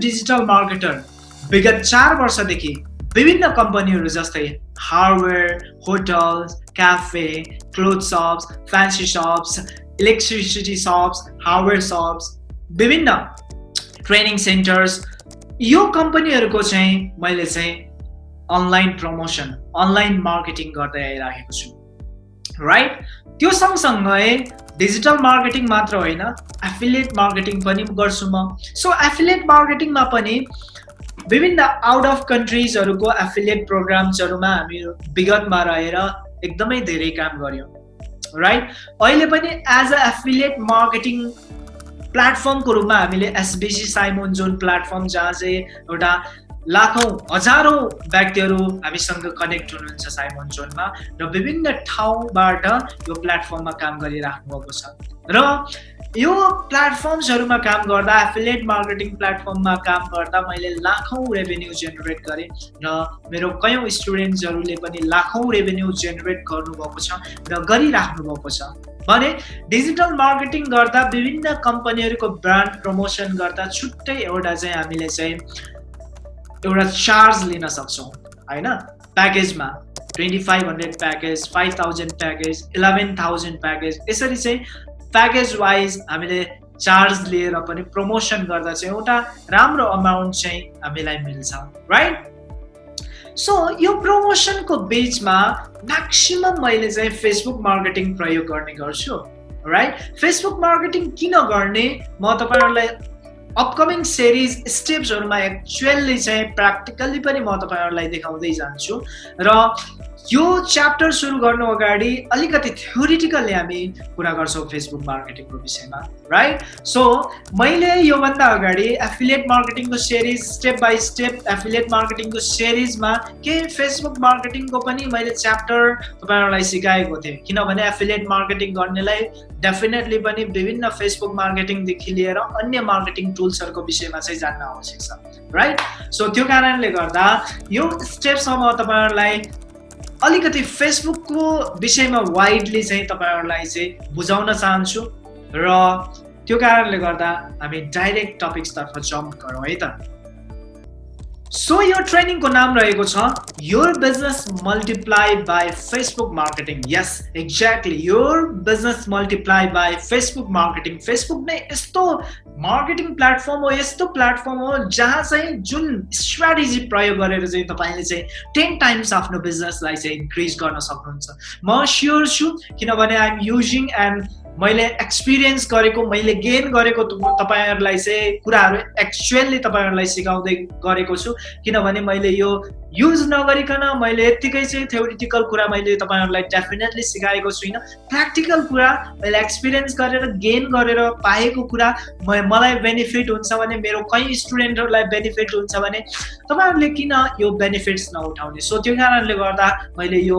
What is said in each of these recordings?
Digital marketer विगत चार वर्षदेखि विभिन्न कम्पनीहरू जस्तै hardware hotels cafe cloth shops fancy shops electricity shops hardware shops विभिन्न ट्रेनिङ सेन्टर्स यो कम्पनीहरूको चाहिँ मैले चाहिँ अनलाइन प्रमोसन अनलाइन मार्केटिङ गर्दै आइरहेको छु। राइट त्यो सँगसँगै डिजिटल मार्केटिङ मात्र होइन एफिलिएट मार्केटिङ पनि गर्छु म. सो एफिलिएट मार्केटिङमा पनि विभिन्न आउट अफ कन्ट्रिजहरूको एफिलिएट प्रोग्राम्सहरूमा हामी विगतमा रहेर एकदमै धेरै काम गऱ्यौँ राइट अहिले पनि एज अ एफिलिएट मार्केटिङ प्लेटफर्मको रूपमा हामीले एसबिसी साइमोन जोन प्लेटफर्म जहाँ चाहिँ एउटा लाखौँ हजारौँ व्यक्तिहरू हामीसँग कनेक्ट हुनुहुन्छ साइमोन जोनमा र विभिन्न ठाउँबाट यो प्लेटफर्ममा काम गरिराख्नु भएको छ। र यो प्लेटफर्म्सहरूमा काम गर्दा एफिलिएट मार्केटिङ प्लेटफर्ममा काम गर्दा मैले लाखौँ रेभेन्यू जेनेरेट गरेँ र मेरो कयौँ स्टुडेन्ट्सहरूले पनि लाखौँ रेभेन्यू जेनेरेट गर्नुभएको छ र गरिराख्नु भएको छ। भने डिजिटल मार्केटिङ गर्दा विभिन्न कम्पनीहरूको ब्रान्ड प्रमोसन गर्दा छुट्टै एउटा चाहिँ हामीले चाहिँ एउटा चार्ज लिन सक्छौँ होइन? प्याकेजमा twenty five hundred package five thousand package eleven thousand package यसरी चाहिँ प्याकेज वाइज हामीले चार्ज लिएर पनि प्रमोसन गर्दा चाहिँ एउटा राम्रो अमाउन्ट चाहिँ हामीलाई मिल्छ राइट सो यो प्रमोसनको बिचमा म्याक्सिमम् मैले चाहिँ फेसबुक मार्केटिङ प्रयोग गर्ने गर्छु राइट फेसबुक मार्केटिङ किन गर्ने? म तपाईँहरूलाई अपकमिङ सिरिज स्टेप्सहरूमा एक्चुअल्ली चाहिँ प्र्याक्टिकल्ली पनि म तपाईँहरूलाई देखाउँदै जान्छु। र यो च्याप्टर सुरु गर्नु अगाडि अलिकति थ्योरिटिकल्ली हामी कुरा गर्छौँ फेसबुक मार्केटिङको विषयमा राइट सो मैले योभन्दा अगाडि affiliate मार्केटिङको series step by step affiliate मार्केटिङको सिरिजमा केही फेसबुक मार्केटिङको पनि मैले च्याप्टर तपाईँहरूलाई सिकाएको थिएँ। किनभने एफिलिएट मार्केटिङ गर्नेलाई डेफिनेटली पनि विभिन्न फेसबुक मार्केटिङदेखि लिएर अन्य मार्केटिङ टुल्सहरूको विषयमा चाहिँ जान्न आवश्यक छ राइट सो त्यो कारणले गर्दा यो स्टेपसम्म तपाईँहरूलाई अलिकति फेसबुकको विषयमा वाइडली चाहिँ तपाईँहरूलाई चाहिँ बुझाउन चाहन्छु र त्यो कारणले गर्दा हामी डाइरेक्ट टपिक्सतर्फ जम्प गरौँ है त। सो यो ट्रेनिङको नाम रहेको छ your business multiply by Facebook marketing yes exactly your business multiply by Facebook marketing Facebook नै यस्तो मार्केटिङ प्लेटफर्म हो यस्तो प्लेटफर्म हो जहाँ चाहिँ जुन स्ट्राटेजी प्रयोग गरेर चाहिँ तपाईँले चाहिँ टेन टाइम्स आफ्नो बिजनेसलाई चाहिँ इन्क्रिज गर्न सक्नुहुन्छ। म स्योर छु किनभने आइएम युजिङ एन्ड मैले एक्सपिरियन्स गरेको मैले गेन गरेको तपाईँहरूलाई चाहिँ कुराहरू एक्चुअल्ली तपाईँहरूलाई सिकाउँदै गरेको छु। किनभने मैले यो युज नगरिकन मैले यत्तिकै चाहिँ थ्योरिटिकल कुरा मैले तपाईँहरूलाई डेफिनेटली सिकाएको छुइनँ। प्र्याक्टिकल कुरा मैले एक्सपिरियन्स गरेर गेन गरेर पाएको कुरा म मलाई बेनिफिट हुन्छ भने मेरो कहीँ स्टुडेन्टहरूलाई बेनिफिट हुन्छ भने तपाईँहरूले किन यो बेनिफिट्स नउठाउने? सो त्यो कारणले गर्दा मैले यो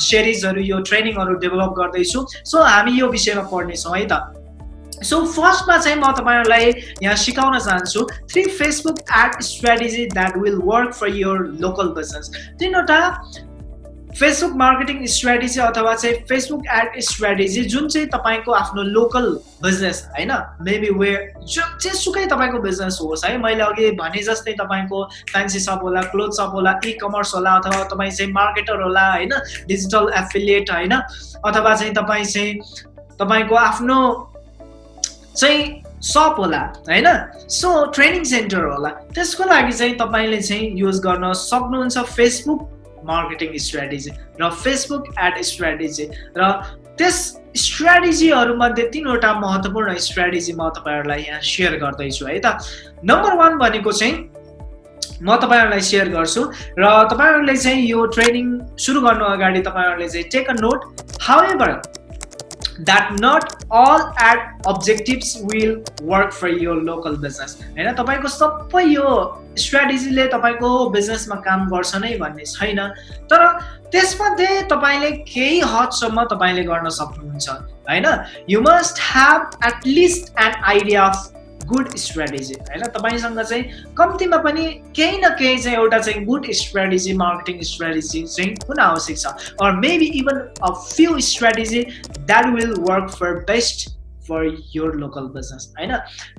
सिरिजहरू यो ट्रेनिङहरू डेभलप गर्दैछु। सो हामी यो विषयमा पढ्नेछौँ है त। सो फर्स्टमा चाहिँ म तपाईँहरूलाई यहाँ सिकाउन चाहन्छु three Facebook ad strategy that will work for your local business तिनवटा फेसबुक मार्केटिङ स्ट्राटेजी अथवा चाहिँ फेसबुक एड स्ट्राटेजी जुन चाहिँ तपाईँको आफ्नो लोकल बिजनेस होइन मेबी वे जेसुकै तपाईँको बिजनेस होस् है मैले अघि भने जस्तै तपाईँको फ्यान्सी सप होला क्लोथ सप होला इ कमर्स होला अथवा तपाईँ चाहिँ मार्केटर होला होइन डिजिटल एफिलिएट होइन अथवा चाहिँ तपाईँ चाहिँ तपाईँको आफ्नो चाहिँ सप होला होइन? सो ट्रेनिङ सेन्टर होला। त्यसको लागि चाहिँ तपाईँले चाहिँ युज गर्न सक्नुहुन्छ फेसबुक मार्केटिङ स्ट्राटेजी र फेसबुक एड स्ट्राटेजी र त्यस स्ट्राटेजीहरूमध्ये तिनवटा महत्त्वपूर्ण स्ट्राटेजी म तपाईँहरूलाई यहाँ सेयर गर्दैछु है त? नम्बर वान भनेको चाहिँ म तपाईँहरूलाई सेयर गर्छु र तपाईँहरूले चाहिँ यो ट्रेनिङ सुरु गर्नु अगाडि तपाईँहरूले चाहिँ take a note however that not all ad objectives will work for यो लोकल बिजनेस होइन तपाईँको सबै यो स्ट्राटेजीले तपाईँको बिजनेसमा काम गर्छ नै भन्ने छैन। तर त्यसमध्ये तपाईँले केही हदसम्म तपाईँले गर्न सक्नुहुन्छ। होइन you must have at least an idea of good strategy होइन? तपाईँसँग चाहिँ कम्तीमा पनि केही न केही चाहिँ एउटा चाहिँ गुड स्ट्राटेजी मार्केटिङ स्ट्राटेजी चाहिँ हुन आवश्यक छ। Or maybe even a few strategy that will work for best for your local business होइन?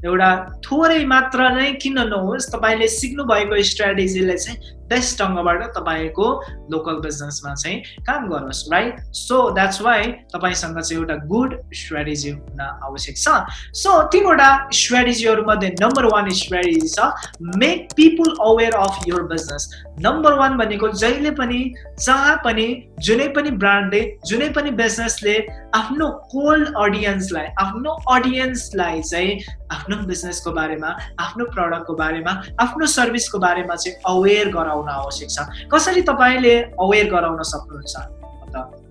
एउटा थोरै मात्र नै किन नहोस् तपाईँले सिक्नु भएको स्ट्राटेजीले चाहिँ बेस्ट ढङ्गबाट तपाईँको लोकल बिजनेसमा चाहिँ काम गरोस् राइट सो द्याट्स वाइ तपाईँसँग चाहिँ एउटा गुड स्ट्राटेजी हुन आवश्यक छ। सो तिनवटा स्ट्राटेजीहरूमध्ये नम्बर वान स्ट्राटेजी छ make people aware of your business number one भनेको जहिले पनि जहाँ पनि जुनै पनि ब्रान्डले जुनै पनि बिजनेसले आफ्नो कोल्ड अडियन्सलाई आफ्नो अडियन्सलाई चाहिँ आफ्नो बिजनेसको बारेमा आफ्नो प्रडक्टको बारेमा आफ्नो सर्भिसको बारेमा चाहिँ अवेर गराउन आवश्यक छ। कसरी तपाईँले अवेर गराउन सक्नुहुन्छ?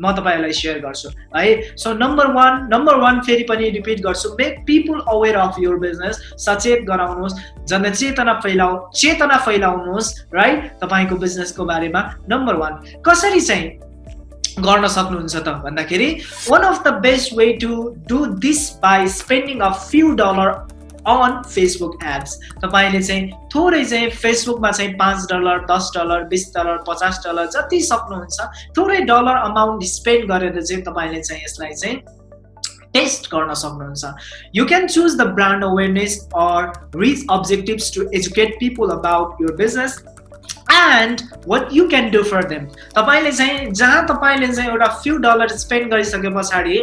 म तपाईँहरूलाई सेयर गर्छु। है so number one number one फेरि पनि रिपिट गर्छु make people aware of your business सचेत गराउनुहोस् जनचेतना फैलाउ चेतना फैलाउनुहोस् राइट तपाईँको बिजनेसको बारेमा नम्बर वान कसरी चाहिँ गर्न सक्नुहुन्छ त भन्दाखेरि one of the best way to do this by spending a few dollar on Facebook apps तपाईँले चाहिँ थोरै चाहिँ फेसबुकमा चाहिँ पाँच डलर दस डलर बिस डलर पचास डलर जति सक्नुहुन्छ थोरै डलर अमाउन्ट स्पेन्ड गरेर चाहिँ तपाईँले चाहिँ यसलाई चाहिँ टेस्ट गर्न सक्नुहुन्छ। You can choose the brand awareness or reach objectives to educate people about your business and what you can do for them तपाईँले चाहिँ जहाँ तपाईँले चाहिँ एउटा फ्यु डलर स्पेन्ड गरिसके पछाडि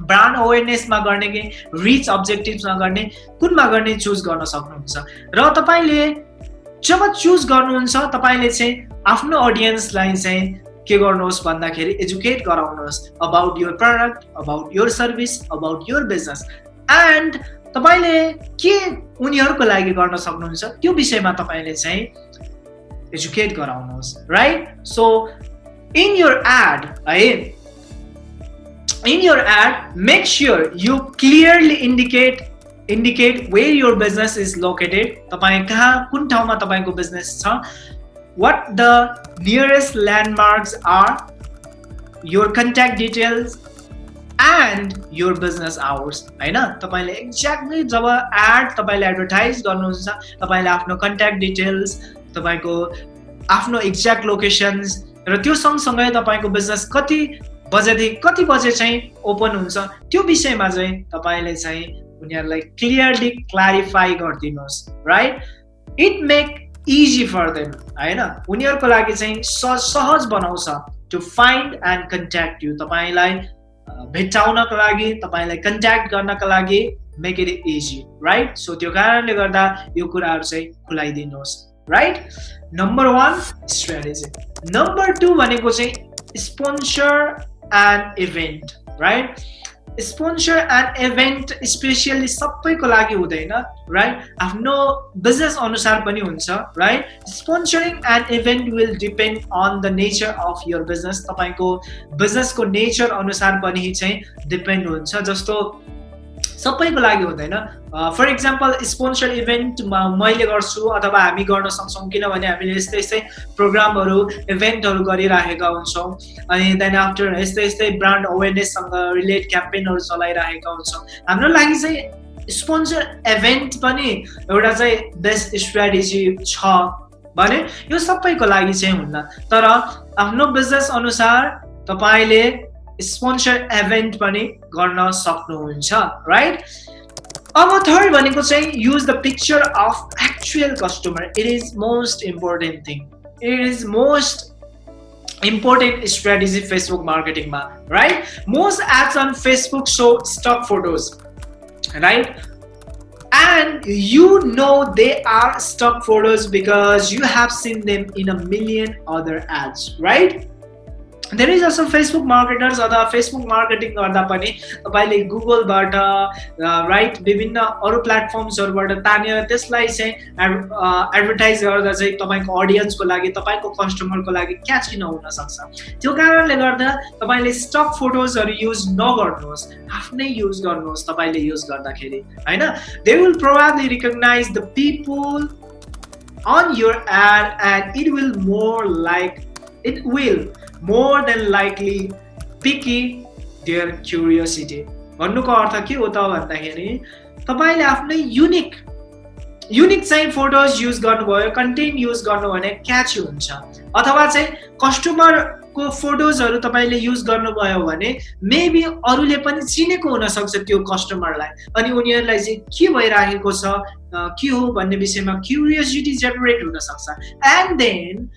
ब्रान्ड अवेरनेसमा गर्ने कि रिच अब्जेक्टिभ्समा गर्ने कुनमा गर्ने चुज गर्न सक्नुहुन्छ। र तपाईँले जब चुज गर्नुहुन्छ तपाईँले चाहिँ आफ्नो अडियन्सलाई चाहिँ के गर्नुहोस् भन्दाखेरि एजुकेट गराउनुहोस् about your product about your service about your business and तपाईँले के उनीहरूको लागि गर्न सक्नुहुन्छ त्यो विषयमा तपाईँले चाहिँ एजुकेट गराउनुहोस् right so in your ad है in your ad make sure you clearly indicate indicate way your business is located तपाईँ कहाँ कुन ठाउँमा तपाईँको बिजनेस छ? What the nearest landmarks are your contact details and your business hours होइन? तपाईँले एक्ज्याक्टली जब एड तपाईँले एडभर्टाइज गर्नुहुन्छ तपाईँले आफ्नो कन्ट्याक्ट डिटेल्स तपाईँको आफ्नो एक्ज्याक्ट लोकेसन्स र त्यो सँगसँगै तपाईँको बिजनेस कति बजेदेखि कति बजे चाहिँ ओपन हुन्छ त्यो विषयमा चाहिँ तपाईँले चाहिँ उनीहरूलाई क्लियरली क्ल्यारिफाई गरिदिनुहोस् right it make easy for them होइन? उनीहरूको लागि चाहिँ सहज बनाउँछ to find and contact you तपाईँलाई भेट्टाउनको लागि तपाईँलाई कन्ट्याक्ट गर्नको लागि make it easy right so त्यो कारणले गर्दा यो कुराहरू चाहिँ खुलाइदिनुहोस् right number one strategy number two भनेको चाहिँ sponsor and event right sponsor and event specially सबैको लागि हुँदैन राइट आफ्नो बिजनेस अनुसार पनि हुन्छ right sponsoring and event will depend on the nature of your business तपाईँको बिजनेसको नेचर अनुसार पनि चाहिँ डिपेन्ड हुन्छ जस्तो सबैको लागि हुँदैन। फर इक्जाम्पल स्पोन्सर इभेन्टमा मैले गर्छु अथवा हामी गर्न सक्छौँ किनभने हामीले यस्तै यस्तै प्रोग्रामहरू इभेन्टहरू गरिराखेका हुन्छौँ। अनि देन आफ्टर यस्तै यस्तै ब्रान्ड अवेरनेससँग रिलेट क्याम्पेनहरू चलाइरहेका हुन्छौँ। हाम्रो लागि चाहिँ स्पोन्सर इभेन्ट पनि एउटा चाहिँ बेस्ट स्ट्राटेजी छ भने यो सबैको लागि चाहिँ हुन्न। तर आफ्नो बिजनेस अनुसार तपाईँले स्पोन्सर इभेन्ट पनि गर्न सक्नुहुन्छ राइट अब थर्ड भनेको चाहिँ use the picture of actual customer it is most important thing it is most important strategy Facebook मार्केटिङमा right most ads on Facebook so stock photos right and you know they are stock photos because you have seen them in a million other ads right? धेरै जसो Facebook marketers अथवा Facebook marketing गर्दा पनि तपाईँले गुगलबाट right विभिन्न अरू प्लेटफर्म्सहरूबाट तानेर त्यसलाई चाहिँ एडभर्टाइज गर्दा चाहिँ तपाईँको अडियन्सको लागि तपाईँको कस्टमरको लागि क्याच किन हुनसक्छ त्यो कारणले गर्दा तपाईँले स्टक फोटोजहरू युज नगर्नुहोस् आफ्नै युज गर्नुहोस् तपाईँले युज गर्दाखेरि होइन? They will probably recognise the people on your ad and it will more like it will more than likely pique their curiosity भन्नुको अर्थ के हो त भन्दाखेरि तपाईँले आफ्नै युनिक युनिक चाहिँ फोटोज युज गर्नुभयो कन्टेन्ट युज गर्नु भने क्याच हुन्छ. अथवा चाहिँ कस्टमर फेसबुकको फोटोजहरू तपाईँले युज गर्नुभयो भने मेबी अरूले पनि चिनेको हुनसक्छ त्यो कस्टमरलाई अनि उनीहरूलाई चाहिँ के भइरहेको छ के हो भन्ने विषयमा क्युरियोसिटी जेनेरेट हुनसक्छ। And then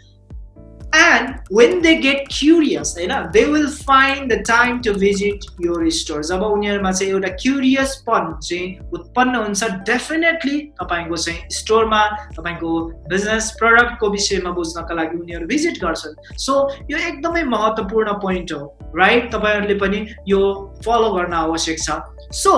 and when they get curious होइन they will find the time to visit your store. जब उनीहरूमा चाहिँ एउटा क्युरियसपन चाहिँ उत्पन्न हुन्छ डेफिनेटली तपाईँको चाहिँ स्टोरमा तपाईँको बिजनेस प्रडक्टको विषयमा बुझ्नको लागि उनीहरू भिजिट गर्छन् सो यो एकदमै महत्त्वपूर्ण पोइन्ट हो राइट तपाईँहरूले पनि यो फलो गर्न आवश्यक छ सो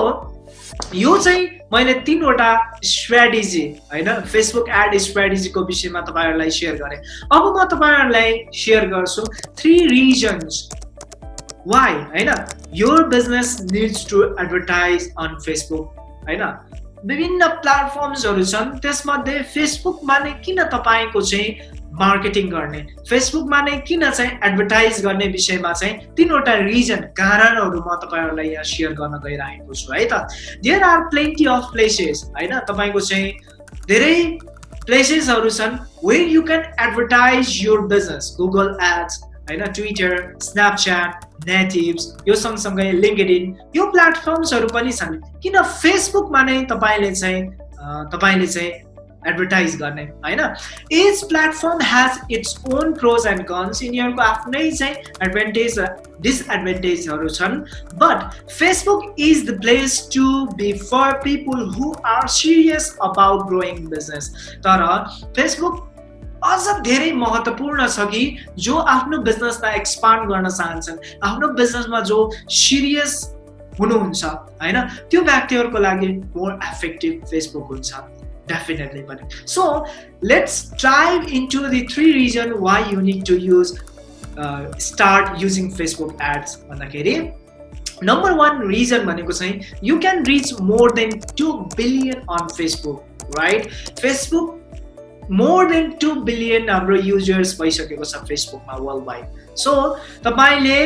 यो चाहिँ मैले तिनवटा स्ट्राटेजी होइन? फेसबुक एड स्ट्राटेजीको विषयमा तपाईँहरूलाई सेयर गरेँ। अब म तपाईँहरूलाई सेयर गर्छु थ्री रिजन्स वाइ होइन? यो business needs to advertise on Facebook होइन? विभिन्न प्लेटफर्म्सहरू छन् त्यसमध्ये फेसबुकमा नै किन तपाईँको चाहिँ मार्केटिङ गर्ने। फेसबुकमा नै किन चाहिँ एडभर्टाइज गर्ने विषयमा चाहिँ तिनवटा रिजन कारणहरू म तपाईँहरूलाई यहाँ सेयर गर्न गइरहेको छु है त? There are plenty of places होइन? तपाईँको चाहिँ धेरै प्लेसेसहरू छन् where you can advertise your business Google ads होइन? ट्विटर स्न्यापच्याट नेटिभ्स यो सँगसँगै लिङ्कड यो प्लेटफर्म्सहरू पनि छन्। किन फेसबुकमा नै तपाईँले चाहिँ तपाईँले चाहिँ एडभर्टाइज गर्ने होइन? Each platform has its own pros and cons यिनीहरूको आफ्नै चाहिँ एडभान्टेज डिसएडभान्टेजहरू छन्। But Facebook is the place to be for people who are serious about growing business तर फेसबुक अझ धेरै महत्त्वपूर्ण छ कि जो आफ्नो बिजनेसलाई एक्सपान्ड गर्न चाहन्छन्। आफ्नो बिजनेसमा जो सिरियस हुनुहुन्छ होइन? त्यो व्यक्तिहरूको लागि मोर एफेक्टिभ फेसबुक हुन्छ। definitely money so let's dive into the three reason why you need to use uh, start using facebook ads भन्दाखेरि नम्बर वान रिजन भनेको चाहिँ you can reach more than two billion on Facebook right Facebook more than two billion हाम्रो users भइसकेको छ फेसबुकमा world wide so तपाईँले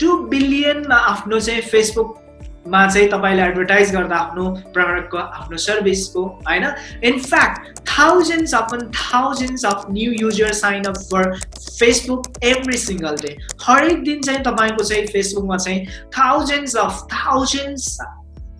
two बिलियनमा आफ्नो चाहिँ फेसबुक मा चाहिँ तपाईँले एडभर्टाइज गर्दा आफ्नो प्रडक्टको आफ्नो सर्भिसको होइन? In fact thousands upon thousands of new user sign up for Facebook every single day हरेक दिन चाहिँ तपाईँको चाहिँ फेसबुकमा चाहिँ थाउजन्ड्स अफ थाउजन्ड्स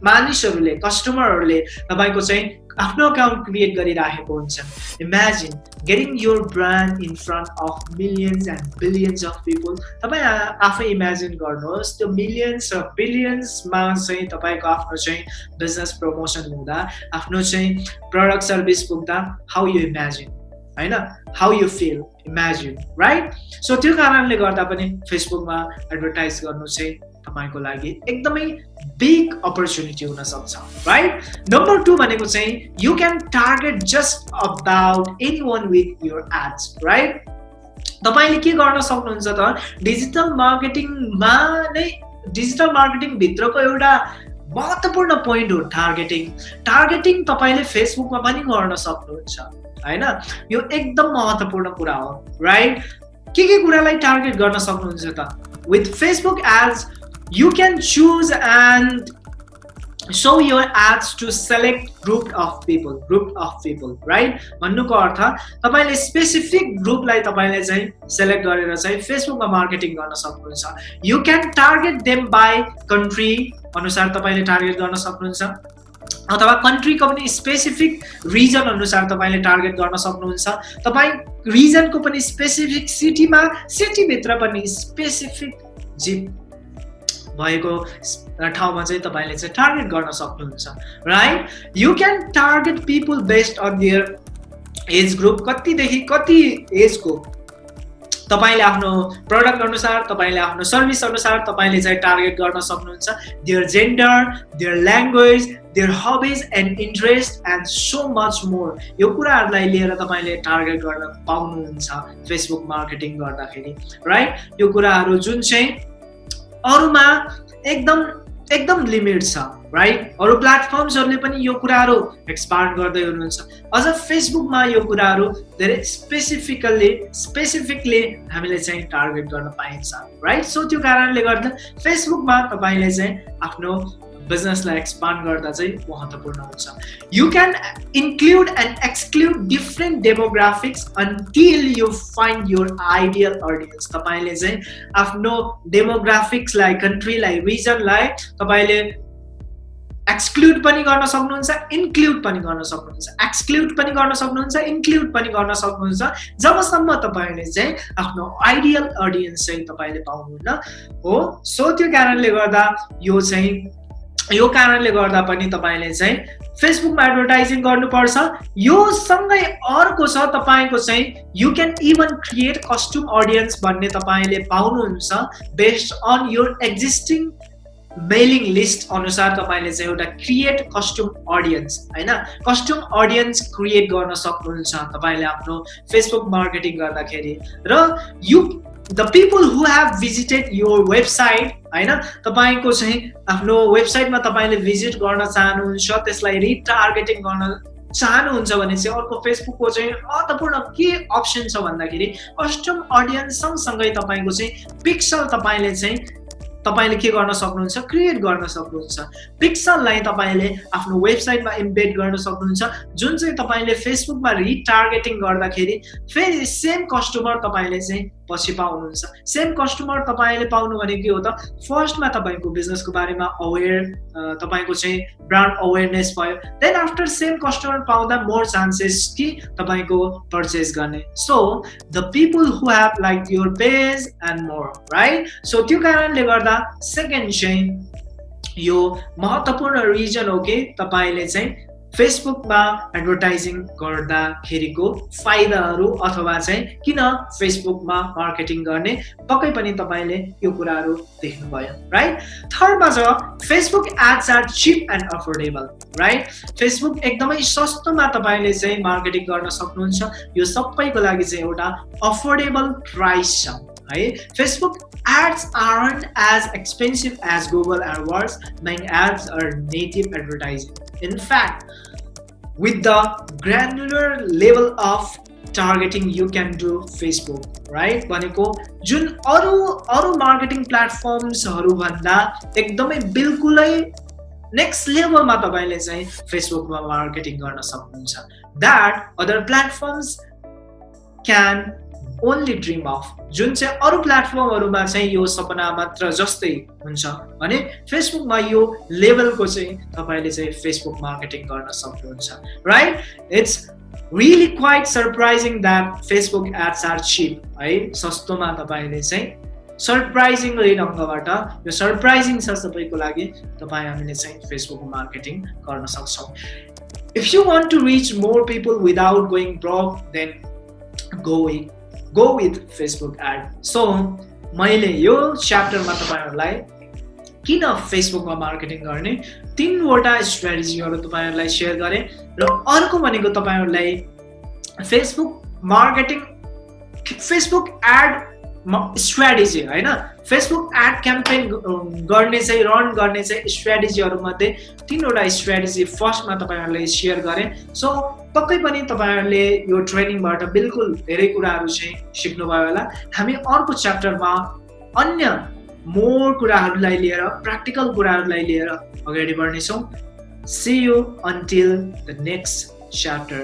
मानिसहरूले कस्टमरहरूले तपाईँको चाहिँ आफ्नो अकाउन्ट क्रिएट गरिराखेको हुन्छ। Imagine getting your brand in front of millions and billions of people तपाईँ आफै इमेजिन गर्नुहोस् त्यो मिलियन्स र बिलियन्समा चाहिँ तपाईँको आफ्नो चाहिँ बिजनेस प्रमोसन हुँदा आफ्नो चाहिँ प्रडक्ट सर्भिस पुग्दा हाउ यु इमेजिन होइन? How you feel imagine right so त्यो कारणले गर्दा पनि फेसबुकमा एडभर्टाइज गर्नु चाहिँ तपाईँको लागि एकदमै बिग अपर्च्युनिटी हुनसक्छ राइट नम्बर टू भनेको चाहिँ you can target just about anyone with your ads right तपाईँले के गर्न सक्नुहुन्छ त डिजिटल मार्केटिङमा नै डिजिटल मार्केटिङभित्रको एउटा महत्त्वपूर्ण पोइन्ट हो टार्गेटिङ टार्गेटिङ तपाईँले फेसबुकमा पनि गर्न सक्नुहुन्छ होइन? यो एकदम महत्त्वपूर्ण कुरा हो राइट के के कुरालाई टार्गेट गर्न सक्नुहुन्छ त? With Facebook ads you can choose and show your ads to select group of people group of people right? भन्नुको अर्थ तपाईँले स्पेसिफिक ग्रुपलाई तपाईँले चाहिँ सेलेक्ट गरेर चाहिँ फेसबुकमा मार्केटिङ गर्न सक्नुहुन्छ। You can target them by country अनुसार तपाईँले टार्गेट गर्न सक्नुहुन्छ। अथवा कन्ट्रीको पनि स्पेसिफिक रिजन अनुसार तपाईँले टार्गेट गर्न सक्नुहुन्छ। तपाईँ रिजनको पनि स्पेसिफिक सिटीमा सिटीभित्र पनि स्पेसिफिक जिप भएको ठाउँमा चाहिँ तपाईँले चाहिँ टार्गेट गर्न सक्नुहुन्छ right you can target people based on their age group कतिदेखि कति एजको तपाईँले आफ्नो प्रडक्ट अनुसार तपाईँले आफ्नो सर्भिस अनुसार तपाईँले चाहिँ टार्गेट गर्न सक्नुहुन्छ। Their gender their language their hobbies and interest and so much more यो कुराहरूलाई लिएर तपाईँले टार्गेट गर्न पाउनुहुन्छ फेसबुक मार्केटिङ गर्दाखेरि राइट यो कुराहरू जुन चाहिँ अरूमा एकदम एकदम लिमिट छ राइट अरू प्लेटफर्म्सहरूले पनि यो कुराहरू एक्सपान्ड गर्दै हुनुहुन्छ। अझ फेसबुकमा यो कुराहरू धेरै स्पेसिफिकल्ली स्पेसिफिकली हामीले चाहिँ टार्गेट गर्न पाइन्छ राइट सो त्यो कारणले गर्दा फेसबुकमा तपाईँले चाहिँ आफ्नो बिजनेसलाई एक्सपान्ड गर्दा चाहिँ महत्त्वपूर्ण हुन्छ। You can include and exclude different demographics until you find your ideal audience तपाईँले चाहिँ आफ्नो डेमोग्राफिक्सलाई कन्ट्रीलाई रिजनलाई तपाईँले एक्सक्लुड पनि गर्न सक्नुहुन्छ इन्क्लुड पनि गर्न सक्नुहुन्छ। एक्सक्लुड पनि गर्न सक्नुहुन्छ इन्क्लुड पनि गर्न सक्नुहुन्छ। जबसम्म तपाईँले चाहिँ आफ्नो आइडियल अडियन्स चाहिँ तपाईँले पाउनुहुन्न हो? सो त्यो कारणले गर्दा यो चाहिँ यो कारणले गर्दा पनि तपाईँले चाहिँ फेसबुकमा एडभर्टाइजिङ गर्नुपर्छ। यो सँगै अर्को छ तपाईँको चाहिँ you can even create custom audience भन्ने तपाईँले पाउनुहुन्छ बेस्ड अन यो एक्जिस्टिङ मेलिङ लिस्ट अनुसार तपाईँले चाहिँ एउटा क्रिएट कस्ट्युम अडियन्स होइन? कस्ट्युम अडियन्स क्रिएट गर्न सक्नुहुन्छ तपाईँले आफ्नो फेसबुक मार्केटिङ गर्दाखेरि। र you the people who have visited यो वेबसाइट होइन? तपाईँको चाहिँ आफ्नो वेबसाइटमा तपाईँले भिजिट गर्न चाहनुहुन्छ त्यसलाई रिटार्गेटिङ गर्न चाहनुहुन्छ भने चाहिँ अर्को फेसबुकको चाहिँ महत्त्वपूर्ण के अप्सन छ भन्दाखेरि कस्टम अडियन्स सँगसँगै तपाईँको चाहिँ पिक्सल तपाईँले चाहिँ तपाईँले के गर्न सक्नुहुन्छ? क्रिएट गर्न सक्नुहुन्छ। पिक्सललाई तपाईँले आफ्नो वेबसाइटमा इम्बेड गर्न सक्नुहुन्छ। जुन चाहिँ तपाईँले फेसबुकमा रिटार्गेटिङ गर्दाखेरि फेरि सेम कस्टमर तपाईँले चाहिँ पछि पाउनुहुन्छ। सेम कस्टमर तपाईँले पाउनु भने के हो त? फर्स्टमा तपाईँको बिजनेसको बारेमा अवेर तपाईँको चाहिँ ब्रान्ड अवेरनेस भयो। देन आफ्टर सेम कस्टमर पाउँदा मोर चान्सेस कि तपाईँको पर्चेस गर्ने। So the people who have like your page and more right so त्यो कारणले गर्दा सेकेन्ड चाहिँ यो महत्त्वपूर्ण रिजन हो कि तपाईँले चाहिँ फेसबुकमा एडभर्टाइजिङ गर्दाखेरिको फाइदाहरू अथवा चाहिँ किन फेसबुकमा मार्केटिङ गर्ने पक्कै पनि तपाईँले यो कुराहरू देख्नुभयो राइट थर्डमा छ Facebook ads are cheap and affordable right Facebook एकदमै सस्तोमा तपाईँले चाहिँ मार्केटिङ गर्न सक्नुहुन्छ। यो सबैको लागि चाहिँ एउटा अफोर्डेबल प्राइस छ है? Facebook ads aren't as expensive as Google AdWords, main ads are native advertising. In fact, with the granular level of targeting you can do Facebook, right? भनेको जुन अरू अरू मार्केटिङ प्लेटफर्म्सहरूभन्दा एकदमै बिल्कुलै नेक्स्ट लेभलमा तपाईँले चाहिँ फेसबुकमा मार्केटिङ गर्न सक्नुहुन्छ that other platforms can only dream of जुन चाहिँ अरू प्लेटफर्महरूमा चाहिँ यो सपना मात्र जस्तै हुन्छ भने फेसबुकमा यो लेभलको चाहिँ तपाईँले चाहिँ फेसबुक मार्केटिङ गर्न सक्नुहुन्छ right it's really quite surprising that Facebook ads are cheap है? सस्तोमा तपाईँले चाहिँ सरप्राइजिङली ढङ्गबाट यो सरप्राइजिङ छ सबैको लागि तपाईँ हामीले चाहिँ फेसबुक मार्केटिङ गर्न सक्छौँ। If you want to reach more people without going broke then go with go with Facebook ad so मैले यो च्याप्टरमा तपाईँहरूलाई किन फेसबुकमा मार्केटिङ गर्ने तिनवटा स्ट्राटेजीहरू तपाईँहरूलाई सेयर गरेँ र अर्को भनेको तपाईँहरूलाई Facebook marketing Facebook ad strategy होइन? फेसबुक एड क्याम्पेन गर्ने चाहिँ रन गर्ने चाहिँ स्ट्राटेजीहरूमध्ये तिनवटा स्ट्राटेजी फर्स्टमा तपाईँहरूले सेयर गरेँ। सो पक्कै पनि तपाईँहरूले यो ट्रेनिङबाट बिल्कुल धेरै कुराहरू चाहिँ सिक्नुभयो होला। हामी अर्को च्याप्टरमा अन्य मोर कुराहरूलाई लिएर प्र्याक्टिकल कुराहरूलाई लिएर अगाडि बढ्नेछौँ। See you until the next chapter